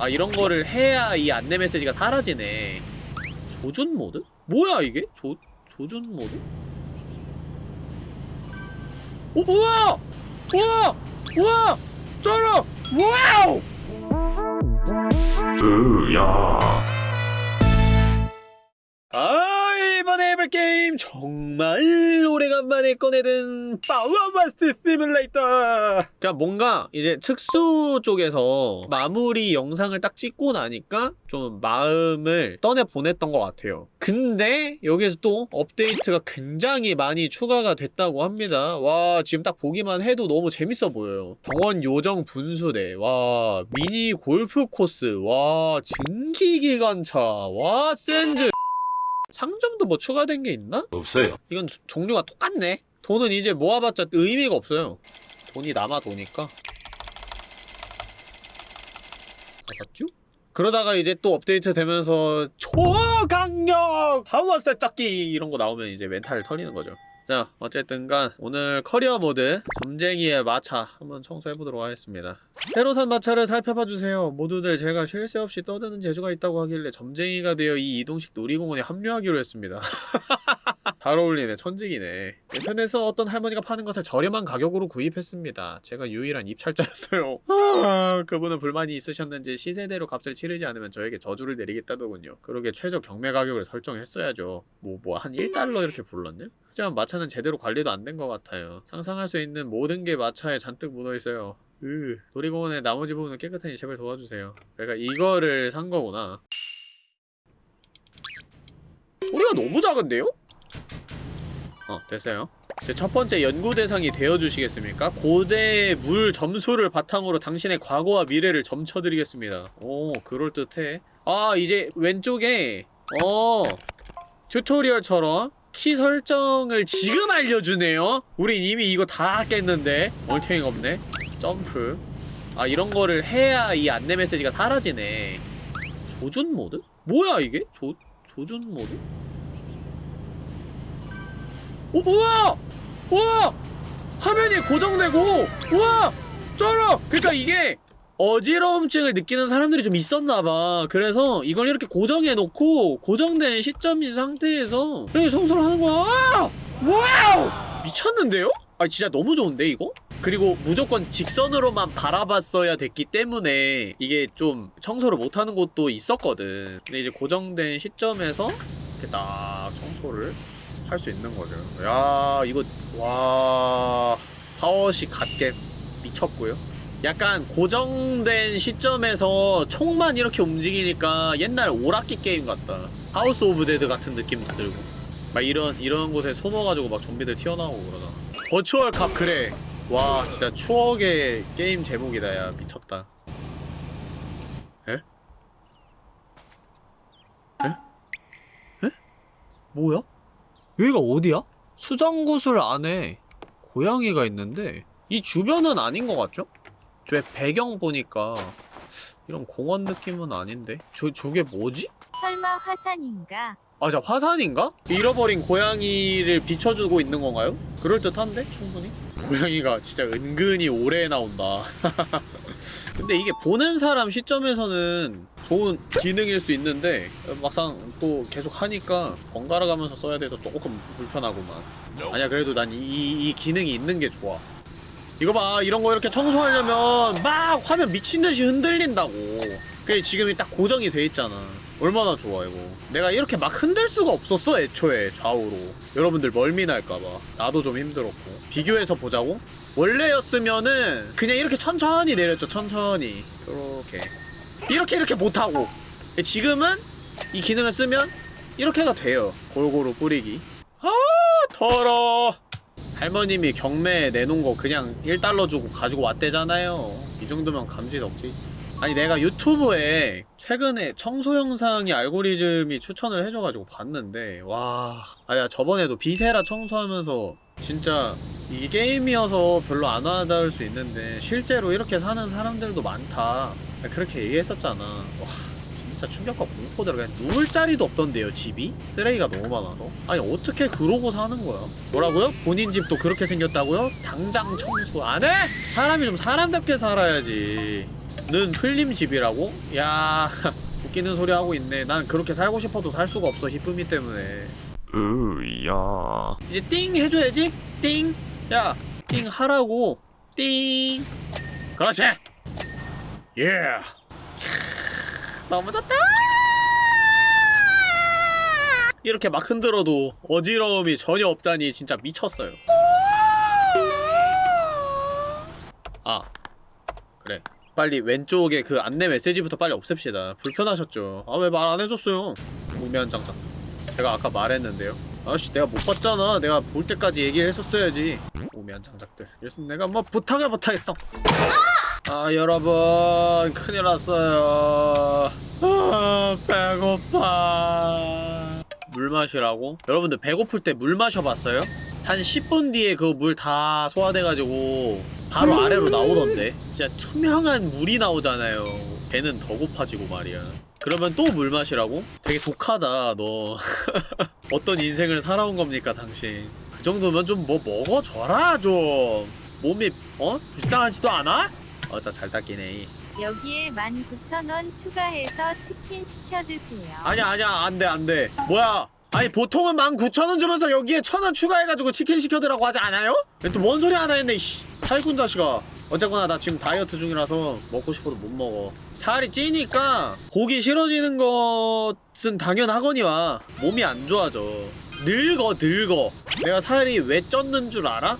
아 이런 거를 해야 이 안내 메시지가 사라지네 조준 모드? 뭐야 이게? 조, 조준 모드? 오 우와! 우와! 우와! 쩔어! 와우! 으야 아 해볼 게임 정말 오래간만에 꺼내든 파워워시 시뮬레이터 그러니까 뭔가 이제 특수 쪽에서 마무리 영상을 딱 찍고 나니까 좀 마음을 떠내 보냈던 것 같아요. 근데 여기에서 또 업데이트가 굉장히 많이 추가가 됐다고 합니다. 와 지금 딱 보기만 해도 너무 재밌어 보여요. 병원 요정 분수대. 와 미니 골프 코스. 와 증기기관차. 와 샌즈 상점도 뭐 추가된 게 있나? 없어요. 이건 조- 종류가 똑같네. 돈은 이제 모아봤자 의미가 없어요. 돈이 남아 도니까. 맞았죠? 그러다가 이제 또 업데이트 되면서 초강력 파워세 짝기 이런 거 나오면 이제 멘탈을 털리는 거죠 자 어쨌든간 오늘 커리어 모드 점쟁이의 마차 한번 청소해보도록 하겠습니다. 새로 산 마차를 살펴봐주세요. 모두들 제가 쉴 새 없이 떠드는 재주가 있다고 하길래 점쟁이가 되어 이 이동식 놀이공원에 합류하기로 했습니다 잘 어울리네 천직이네. 인터넷에서 어떤 할머니가 파는 것을 저렴한 가격으로 구입했습니다. 제가 유일한 입찰자였어요. 아, 그분은 불만이 있으셨는지 시세대로 값을 치르지 않으면 저에게 저주를 내리겠다더군요. 그러게 최저 경매 가격을 설정했어야죠. 뭐 뭐 한 1달러 이렇게 불렀네? 하지만 마차는 제대로 관리도 안 된 것 같아요. 상상할 수 있는 모든 게 마차에 잔뜩 묻어있어요. 으 놀이공원의 나머지 부분은 깨끗하니 제발 도와주세요. 내가 이거를 산 거구나. 소리가 너무 작은데요? 어 됐어요 제 첫 번째 연구 대상이 되어주시겠습니까? 고대의 물 점수를 바탕으로 당신의 과거와 미래를 점쳐드리겠습니다 오 그럴듯해 아 이제 왼쪽에 어 튜토리얼처럼 키 설정을 지금 알려주네요 우린 이미 이거 다 깼는데 얼탱이가 없네 점프 아 이런 거를 해야 이 안내 메시지가 사라지네 조준 모드? 뭐야 이게? 조, 조준 모드? 오, 우와! 우와! 화면이 고정되고, 우와! 쩔어! 그니까 이게, 어지러움증을 느끼는 사람들이 좀 있었나봐. 그래서 이걸 이렇게 고정해놓고, 고정된 시점인 상태에서, 이렇게 청소를 하는 거야. 아! 와우! 미쳤는데요? 아, 진짜 너무 좋은데, 이거? 그리고 무조건 직선으로만 바라봤어야 됐기 때문에 이게 좀 청소를 못하는 곳도 있었거든. 근데 이제 고정된 시점에서 이렇게 딱 청소를 할 수 있는 거죠. 야 이거 와 파워식 갓겜 미쳤고요. 약간 고정된 시점에서 총만 이렇게 움직이니까 옛날 오락기 게임 같다. House of Dead 같은 느낌도 들고 막 이런 이런 곳에 숨어가지고 막 좀비들 튀어나오고 그러잖아. Virtual Cop 그래. 와 진짜 추억의 게임 제목이다 야 미쳤다. 에? 에? 에? 뭐야? 여기가 어디야? 수정구슬 안에 고양이가 있는데 이 주변은 아닌 것 같죠? 왜 배경 보니까 이런 공원 느낌은 아닌데? 저, 저게 뭐지? 설마 화산인가? 아, 자, 화산인가? 잃어버린 고양이를 비춰주고 있는 건가요? 그럴듯한데? 충분히? 고양이가 진짜 은근히 오래 나온다. 근데 이게 보는 사람 시점에서는 좋은 기능일 수 있는데 막상 또 계속 하니까 번갈아 가면서 써야 돼서 조금 불편하구만. 아니야, 그래도 난 이 이 기능이 있는 게 좋아. 이거 봐, 이런 거 이렇게 청소하려면 막 화면 미친듯이 흔들린다고. 그게 지금이 딱 고정이 돼 있잖아. 얼마나 좋아 이거 내가 이렇게 막 흔들 수가 없었어 애초에 좌우로 여러분들 멀미날까봐 나도 좀 힘들었고 비교해서 보자고? 원래였으면은 그냥 이렇게 천천히 내렸죠 천천히 이렇게 이렇게 이렇게 못하고. 지금은 이 기능을 쓰면 이렇게가 돼요. 골고루 뿌리기. 아 더러. 할머님이 경매에 내놓은 거 그냥 1달러 주고 가지고 왔대잖아요. 이 정도면 감지 덕지지 아니 내가 유튜브에 최근에 청소 영상이 알고리즘이 추천을 해줘가지고 봤는데 와 아야 저번에도 비세라 청소하면서 진짜 이 게임이어서 별로 안 와닿을 수 있는데 실제로 이렇게 사는 사람들도 많다 그렇게 얘기했었잖아 와 진짜 충격과 공포대로 그냥 누울 자리도 없던데요 집이? 쓰레기가 너무 많아서 아니 어떻게 그러고 사는 거야 뭐라고요? 본인 집도 그렇게 생겼다고요? 당장 청소 안 해? 사람이 좀 사람답게 살아야지 는 풀림 집이라고? 야 웃기는 소리 하고 있네. 난 그렇게 살고 싶어도 살 수가 없어 히쁨이 때문에. 으야. 이제 띵 해줘야지. 띵. 야 띵 하라고. 띵. 그렇지. 예 너무 좋다. 이렇게 막 흔들어도 어지러움이 전혀 없다니 진짜 미쳤어요. 아 그래 빨리 왼쪽에 그 안내 메시지부터 빨리 없앱시다. 불편하셨죠? 아 왜 말 안 해줬어요? 무면 장작 제가 아까 말했는데요. 아씨 내가 못 봤잖아. 내가 볼 때까지 얘기를 했었어야지. 오미한 장작들. 그래서 내가 뭐 부탁을 못하겠어. 아 여러분 큰일 났어요. 아 배고파. 물 마시라고? 여러분들 배고플 때 물 마셔봤어요? 한 10분 뒤에 그 물 다 소화돼가지고 바로 아래로 나오던데. 진짜 투명한 물이 나오잖아요. 배는 더 고파지고 말이야. 그러면 또 물 마시라고? 되게 독하다 너. 어떤 인생을 살아온 겁니까 당신? 그 정도면 좀 뭐 먹어줘라 좀. 몸이 어? 불쌍하지도 않아? 어나 잘 닦이네. 여기에 19,000원 추가해서 치킨 시켜 드세요. 아니야 아니야 안돼 안돼. 뭐야 아니 보통은 19,000원 주면서 여기에 1,000원 추가해가지고 치킨 시켜드라고 하지 않아요? 또 뭔 소리 하나 했네 씨. 살군 자식아. 어쨌거나 나 지금 다이어트 중이라서 먹고 싶어도 못 먹어. 살이 찌니까 고기 싫어지는 것은 당연하거니와 몸이 안 좋아져. 늙어 늙어. 내가 살이 왜 쪘는 줄 알아? 하...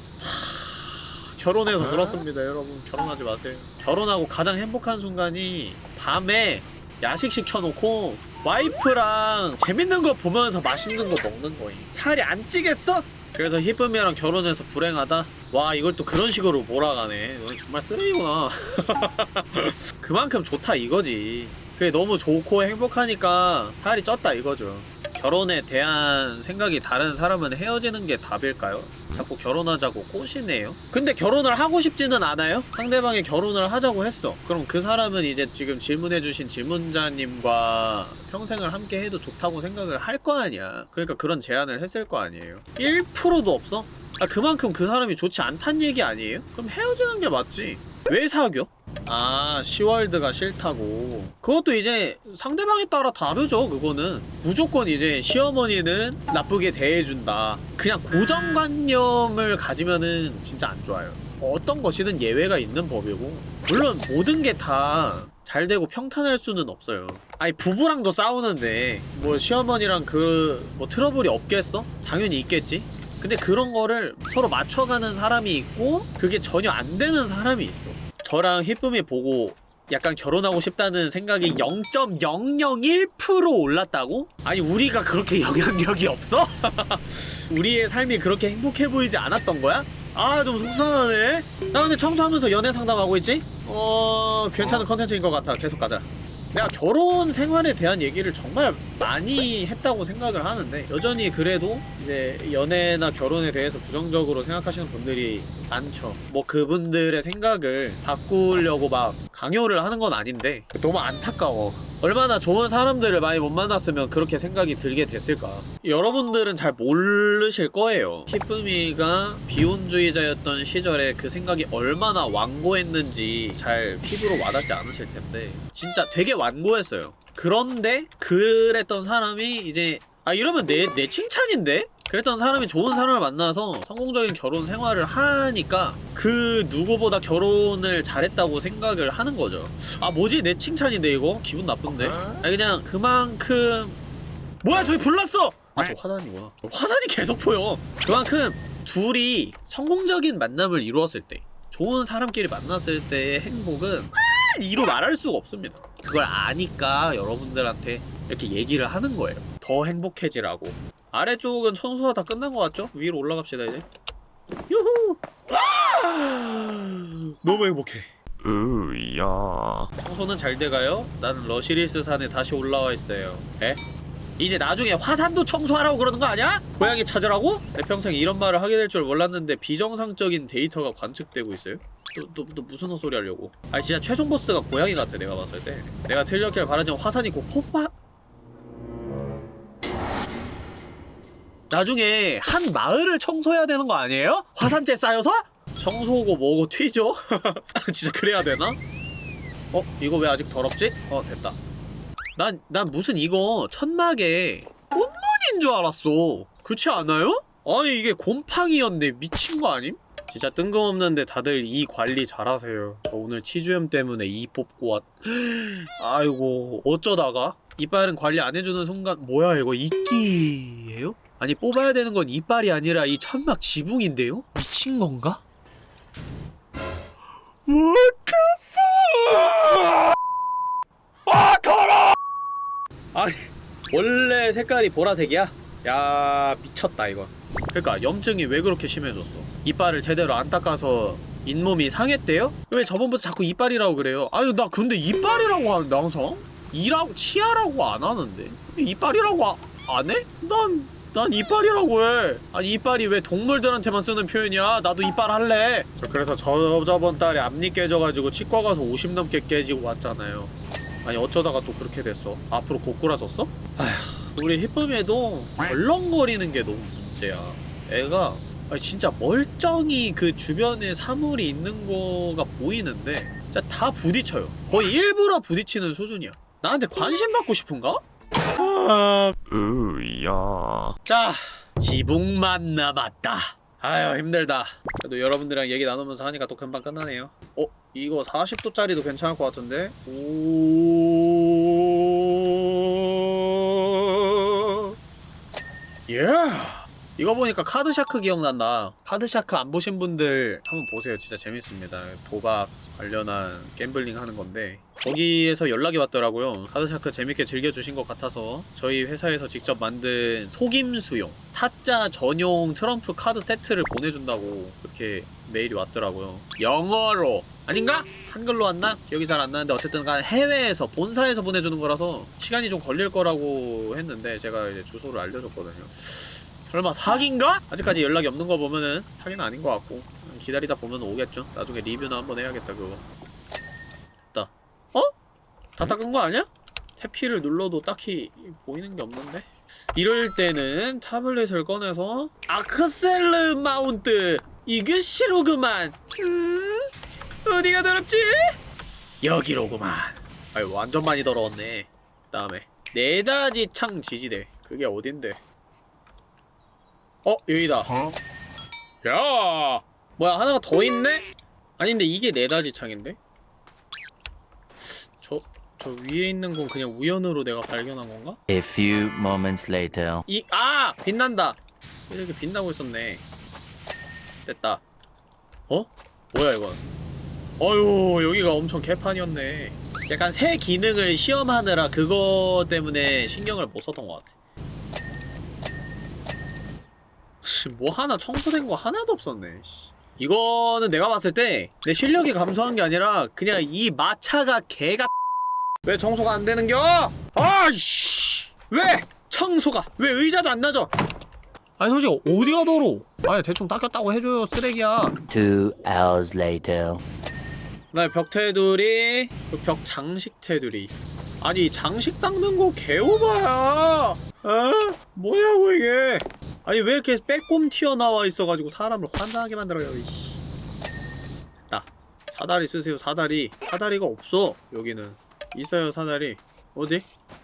결혼해서 그렇습니다 여러분. 결혼하지 마세요. 결혼하고 가장 행복한 순간이 밤에 야식 시켜놓고 와이프랑 재밌는 거 보면서 맛있는 거 먹는 거임. 살이 안 찌겠어? 그래서 히쁨이랑 결혼해서 불행하다? 와 이걸 또 그런 식으로 몰아가네. 너 정말 쓰레기구나. 그만큼 좋다 이거지. 그게 너무 좋고 행복하니까 살이 쪘다 이거죠 결혼에 대한 생각이 다른 사람은 헤어지는 게 답일까요? 자꾸 결혼하자고 꼬시네요 근데 결혼을 하고 싶지는 않아요? 상대방이 결혼을 하자고 했어 그럼 그 사람은 이제 지금 질문해주신 질문자님과 평생을 함께 해도 좋다고 생각을 할 거 아니야 그러니까 그런 제안을 했을 거 아니에요 1%도 없어? 아 그만큼 그 사람이 좋지 않단 얘기 아니에요? 그럼 헤어지는 게 맞지. 왜 사겨? 아 시월드가 싫다고. 그것도 이제 상대방에 따라 다르죠 그거는. 무조건 이제 시어머니는 나쁘게 대해준다. 그냥 고정관념을 가지면은 진짜 안 좋아요. 어떤 것이든 예외가 있는 법이고. 물론 모든 게 다 잘 되고 평탄할 수는 없어요. 아니 부부랑도 싸우는데 뭐 시어머니랑 그 뭐 트러블이 없겠어? 당연히 있겠지 근데 그런 거를 서로 맞춰가는 사람이 있고 그게 전혀 안 되는 사람이 있어 저랑 히쁨이 보고 약간 결혼하고 싶다는 생각이 0.001% 올랐다고? 아니 우리가 그렇게 영향력이 없어? 우리의 삶이 그렇게 행복해 보이지 않았던 거야? 아 좀 속상하네 나 근데 청소하면서 연애 상담하고 있지? 어... 괜찮은 컨텐츠인 것 같아 계속 가자 내가 결혼 생활에 대한 얘기를 정말 많이 했다고 생각을 하는데 여전히 그래도 이제 연애나 결혼에 대해서 부정적으로 생각하시는 분들이 많죠. 뭐 그분들의 생각을 바꾸려고 막 강요를 하는 건 아닌데 너무 안타까워. 얼마나 좋은 사람들을 많이 못 만났으면 그렇게 생각이 들게 됐을까? 여러분들은 잘 모르실 거예요. 히쁨이가 비혼주의자였던 시절에 그 생각이 얼마나 완고했는지 잘 피부로 와닿지 않으실 텐데 진짜 되게 완고했어요. 그런데 그랬던 사람이 이제 아 이러면 내, 내 칭찬인데? 그랬던 사람이 좋은 사람을 만나서 성공적인 결혼 생활을 하니까 그 누구보다 결혼을 잘했다고 생각을 하는 거죠. 아 뭐지? 내 칭찬인데 이거? 기분 나쁜데? 아니 그냥 그만큼 뭐야 저기 불났어! 아 저 화산이구나 화산이 계속 보여. 그만큼 둘이 성공적인 만남을 이루었을 때 좋은 사람끼리 만났을 때의 행복은 이로 말할 수가 없습니다. 그걸 아니까 여러분들한테 이렇게 얘기를 하는 거예요. 더 행복해지라고 아래쪽은 청소가 다 끝난 것 같죠? 위로 올라갑시다 이제 유후 아! 너무 행복해 으야 청소는 잘 돼가요? 나는 러시리스 산에 다시 올라와 있어요 에? 이제 나중에 화산도 청소하라고 그러는 거 아니야? 고양이 찾으라고? 내 평생 이런 말을 하게 될 줄 몰랐는데 비정상적인 데이터가 관측되고 있어요? 너, 너, 너 무슨 헛소리 하려고 아니 진짜 최종 보스가 고양이 같아 내가 봤을 때 내가 틀렸길 바라지만 화산이 곧 폭파 나중에 한 마을을 청소해야 되는 거 아니에요? 화산재 쌓여서? 청소고 뭐고 튀죠? 진짜 그래야 되나? 어? 이거 왜 아직 더럽지? 어 됐다 난, 난 무슨 이거 천막에 꽃무늬인 줄 알았어 그렇지 않아요? 아니 이게 곰팡이였네 미친 거 아님? 진짜 뜬금없는데 다들 이 관리 잘하세요 저 오늘 치주염 때문에 이 뽑고 왔 아이고 어쩌다가 이빨은 관리 안 해주는 순간 뭐야 이거 이끼예요? 아니 뽑아야 되는 건 이빨이 아니라 이 천막 지붕인데요? 미친 건가? What the fuck? 아 더러! 아니 원래 색깔이 보라색이야? 야 미쳤다 이거 그러니까 염증이 왜 그렇게 심해졌어 이빨을 제대로 안 닦아서 잇몸이 상했대요? 왜 저번부터 자꾸 이빨이라고 그래요? 아니 나 근데 이빨이라고 하는데 항상? 이라고 치아라고 안 하는데 이빨이라고 아, 안 해? 난, 난 이빨이라고 해. 아니 이빨이 왜 동물들한테만 쓰는 표현이야? 나도 이빨 할래. 저 그래서 저 저번 달에 앞니 깨져가지고 치과 가서 50 넘게 깨지고 왔잖아요. 아니 어쩌다가 또 그렇게 됐어? 앞으로 고꾸라졌어? 아휴 우리 히쁨에도 덜렁거리는 게 너무 문제야. 애가 아니 진짜 멀쩡히 그 주변에 사물이 있는 거가 보이는데 진짜 다 부딪혀요. 거의 일부러 부딪히는 수준이야. 나한테 관심 받고 싶은가? 아... 으야. 자 지붕만 남았다 아유 힘들다 그래도 여러분들이랑 얘기 나누면서 하니까 또 금방 끝나네요 어? 이거 40도짜리도 괜찮을 것 같은데? 오... 예 이거 보니까 카드샤크 기억난다. 카드샤크 안 보신 분들 한번 보세요. 진짜 재밌습니다. 도박 관련한 갬블링 하는 건데. 거기에서 연락이 왔더라고요. 카드샤크 재밌게 즐겨주신 것 같아서 저희 회사에서 직접 만든 속임수용 타짜 전용 트럼프 카드 세트를 보내준다고 그렇게 메일이 왔더라고요. 영어로. 아닌가? 한글로 왔나? 기억이 잘 안 나는데 어쨌든 간 해외에서 본사에서 보내주는 거라서 시간이 좀 걸릴 거라고 했는데 제가 이제 주소를 알려줬거든요 설마 사기인가? 아직까지 연락이 없는 거 보면은 사기는 아닌 것 같고 기다리다 보면 오겠죠 나중에 리뷰나 한번 해야겠다 그거 됐다 어? 다 닦은 거 아니야? 탭키를 눌러도 딱히 보이는 게 없는데? 이럴 때는 타블렛을 꺼내서 아크셀르 마운트 이게 싫어그만 음? 어디가 더럽지? 여기로구만 아유 완전 많이 더러웠네 그 다음에 네다지 창 지지대 그게 어딘데 어 여기다 야 뭐야 하나가 더 있네? 아닌데 이게 네다지 창인데? 저, 저 위에 있는 건 그냥 우연으로 내가 발견한 건가? A few moments later. 이, 아! 빛난다! 이렇게 빛나고 있었네. 됐다. 어? 뭐야, 이건? 어휴, 여기가 엄청 개판이었네. 약간 새 기능을 시험하느라 그거 때문에 신경을 못 썼던 것 같아. 씨, 뭐 하나 청소된 거 하나도 없었네, 씨. 이거는 내가 봤을 때 내 실력이 감소한 게 아니라 그냥 이 마차가 개가 왜 청소가 안 되는겨? 아이씨! 왜? 청소가 왜 의자도 안 나죠? 아니 솔직히 어디가 더러? 아니 대충 닦였다고 해줘요 쓰레기야 Two hours later. 그다음에 벽 테두리 그벽 장식 테두리 아니 장식 닦는 거 개오바야. 어? 뭐냐고 이게. 아니 왜 이렇게 빼꼼 튀어나와 있어가지고 사람을 환장하게 만들어요 이씨. 됐다. 사다리 쓰세요 사다리. 사다리가 없어 여기는. 있어요 사다리. 어디?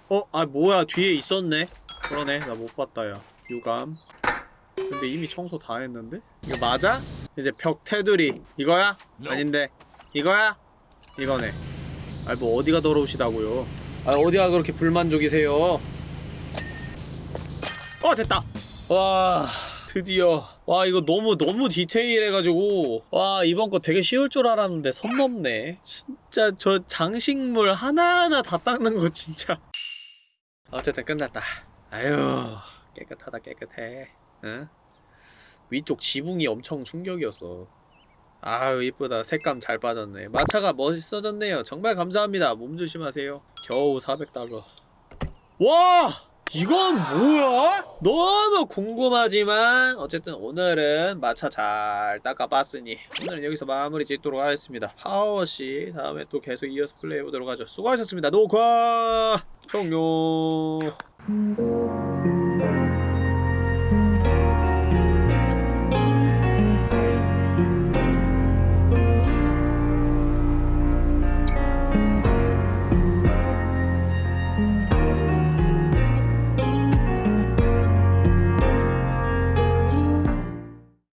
어? 아 뭐야 뒤에 있었네. 그러네 나 못 봤다 야. 유감. 근데 이미 청소 다 했는데? 이거 맞아? 이제 벽 테두리. 이거야? 아닌데. 이거야? 이거네. 아이 뭐 어디가 더러우시다고요 아 어디가 그렇게 불만족이세요? 어 됐다. 와 드디어. 와 이거 너무 너무 디테일해가지고. 와 이번 거 되게 쉬울 줄 알았는데 선 넘네. 진짜 저 장식물 하나하나 다 닦는 거 진짜. 어쨌든 끝났다. 아유 깨끗하다 깨끗해. 응? 위쪽 지붕이 엄청 충격이었어 아유 이쁘다. 색감 잘 빠졌네. 마차가 멋있어졌네요. 정말 감사합니다. 몸 조심하세요. 겨우 400달러. 와! 이건 뭐야? 너무 궁금하지만 어쨌든 오늘은 마차 잘 닦아봤으니 오늘은 여기서 마무리 짓도록 하겠습니다. 파워씨 다음에 또 계속 이어서 플레이해보도록 하죠. 수고하셨습니다. 녹화 종료